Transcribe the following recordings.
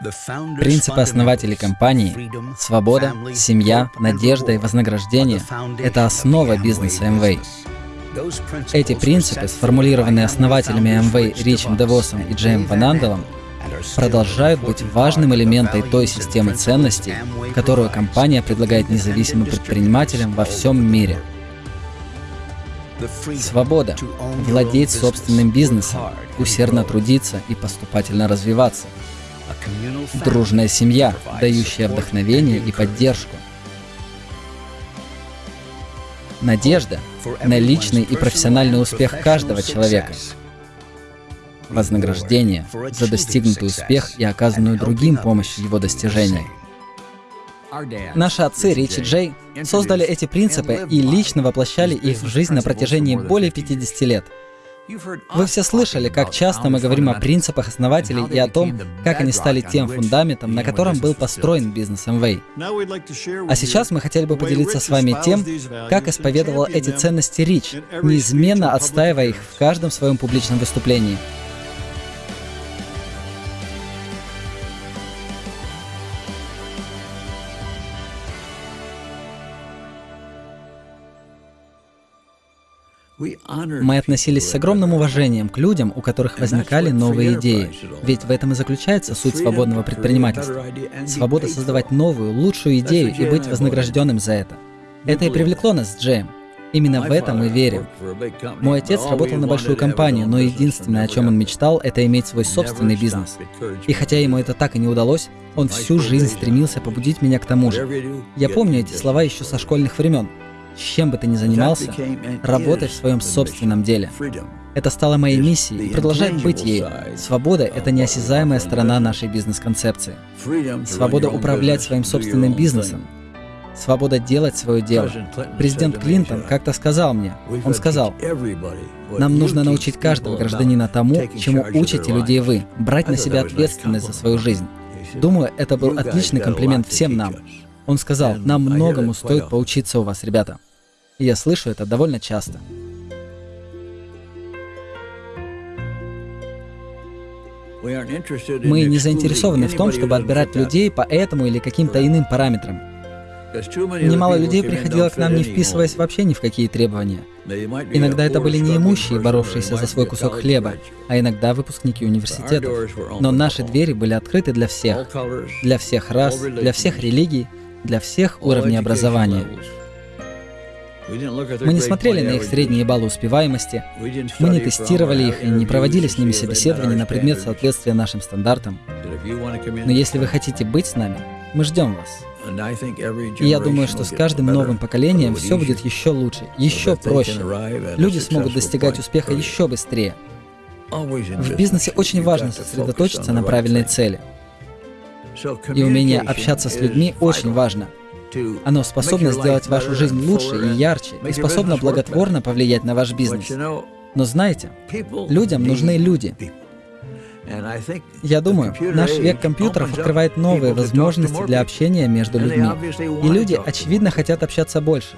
Принципы основателей компании — свобода, семья, надежда и вознаграждение — это основа бизнеса Amway. Эти принципы, сформулированные основателями Amway Ричем Девосом и Джейм Ванандалом, продолжают быть важным элементом той системы ценностей, которую компания предлагает независимым предпринимателям во всем мире. Свобода — владеть собственным бизнесом, усердно трудиться и поступательно развиваться — дружная семья, дающая вдохновение и поддержку. Надежда на личный и профессиональный успех каждого человека. Вознаграждение за достигнутый успех и оказанную другим помощь в его достижении. Наши отцы Рич и Джей создали эти принципы и лично воплощали их в жизнь на протяжении более 50 лет — вы все слышали, как часто мы говорим о принципах основателей и о том, как они стали тем фундаментом, на котором был построен бизнес Amway. А сейчас мы хотели бы поделиться с вами тем, как исповедовал эти ценности Рич, неизменно отстаивая их в каждом своем публичном выступлении. Мы относились с огромным уважением к людям, у которых возникали новые идеи. Ведь в этом и заключается суть свободного предпринимательства. Свобода создавать новую, лучшую идею и быть вознагражденным за это. Это и привлекло нас с Джеем. Именно в это мы верим. Мой отец работал на большую компанию, но единственное, о чем он мечтал, это иметь свой собственный бизнес. И хотя ему это так и не удалось, он всю жизнь стремился побудить меня к тому же. Я помню эти слова еще со школьных времен чем бы ты ни занимался, работай в своем собственном деле. Это стало моей миссией и продолжает быть ей. Свобода — это неосязаемая сторона нашей бизнес-концепции. Свобода управлять своим собственным бизнесом. Свобода делать свое дело. Президент Клинтон как-то сказал мне, он сказал, «Нам нужно научить каждого гражданина тому, чему учите людей вы, брать на себя ответственность за свою жизнь». Думаю, это был отличный комплимент всем нам. Он сказал, нам многому стоит поучиться у вас, ребята. И я слышу это довольно часто. Мы не заинтересованы в том, чтобы отбирать людей по этому или каким-то иным параметрам. Немало людей приходило к нам, не вписываясь вообще ни в какие требования. Иногда это были неимущие, боровшиеся за свой кусок хлеба, а иногда выпускники университетов. Но наши двери были открыты для всех. Для всех рас, для всех религий, для всех уровней образования. Мы не смотрели на их средние баллы успеваемости, мы не тестировали их и не проводили с ними собеседования на предмет соответствия нашим стандартам. Но если вы хотите быть с нами, мы ждем вас. И я думаю, что с каждым новым поколением все будет еще лучше, еще проще. Люди смогут достигать успеха еще быстрее. В бизнесе очень важно сосредоточиться на правильной цели. И умение общаться с людьми очень важно. Оно способно сделать вашу жизнь лучше и ярче, и способно благотворно повлиять на ваш бизнес. Но знаете, людям нужны люди. Я думаю, наш век компьютеров открывает новые возможности для общения между людьми. И люди, очевидно, хотят общаться больше.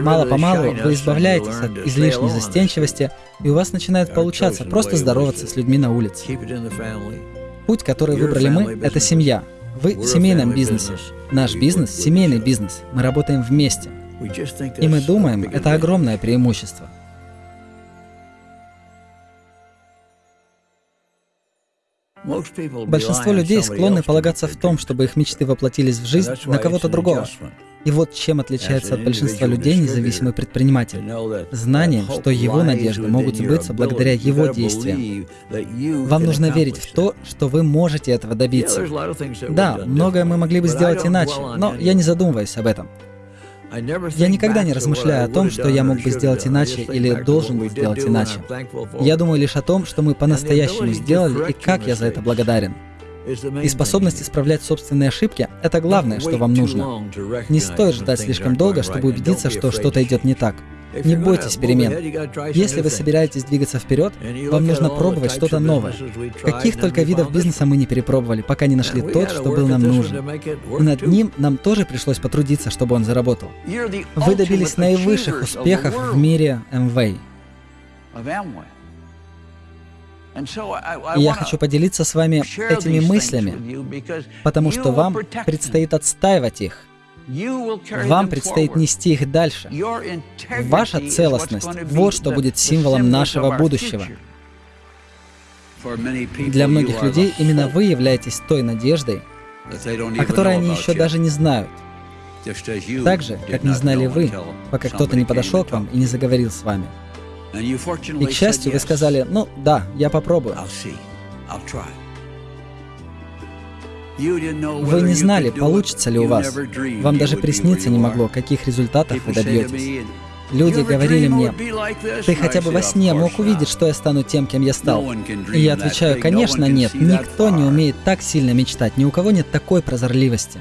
Мало-помалу вы избавляетесь от излишней застенчивости, и у вас начинает получаться просто здороваться с людьми на улице. Путь, который выбрали мы, это семья. Вы в семейном бизнесе. Наш бизнес — семейный бизнес. Мы работаем вместе. И мы думаем, это огромное преимущество. Большинство людей склонны полагаться в том, чтобы их мечты воплотились в жизнь на кого-то другого. И вот чем отличается от большинства людей независимый предприниматель. Знанием, что его надежды могут сбыться благодаря его действиям. Вам нужно верить в то, что вы можете этого добиться. Да, многое мы могли бы сделать иначе, но я не задумываюсь об этом. Я никогда не размышляю о том, что я мог бы сделать иначе или должен был сделать иначе. Я думаю лишь о том, что мы по-настоящему сделали и как я за это благодарен. И способность исправлять собственные ошибки — это главное, что вам нужно. Не стоит ждать слишком долго, чтобы убедиться, что что-то идет не так. Не бойтесь перемен. Если вы собираетесь двигаться вперед, вам нужно пробовать что-то новое. Каких только видов бизнеса мы не перепробовали, пока не нашли тот, что был нам нужен. И над ним нам тоже пришлось потрудиться, чтобы он заработал. Вы добились наивысших успехов в мире Amway. И я хочу поделиться с вами этими мыслями, потому что вам предстоит отстаивать их. Вам предстоит нести их дальше. Ваша целостность — вот что будет символом нашего будущего. Для многих людей именно вы являетесь той надеждой, о которой они еще даже не знают. Так же, как не знали вы, пока кто-то не подошел к вам и не заговорил с вами. И, к счастью, вы сказали, ну да, я попробую. Вы не знали, получится ли у вас. Вам даже присниться не могло, каких результатов вы добьетесь. Люди говорили мне, ты хотя бы во сне мог увидеть, что я стану тем, кем я стал. И я отвечаю, конечно нет, никто не умеет так сильно мечтать, ни у кого нет такой прозорливости.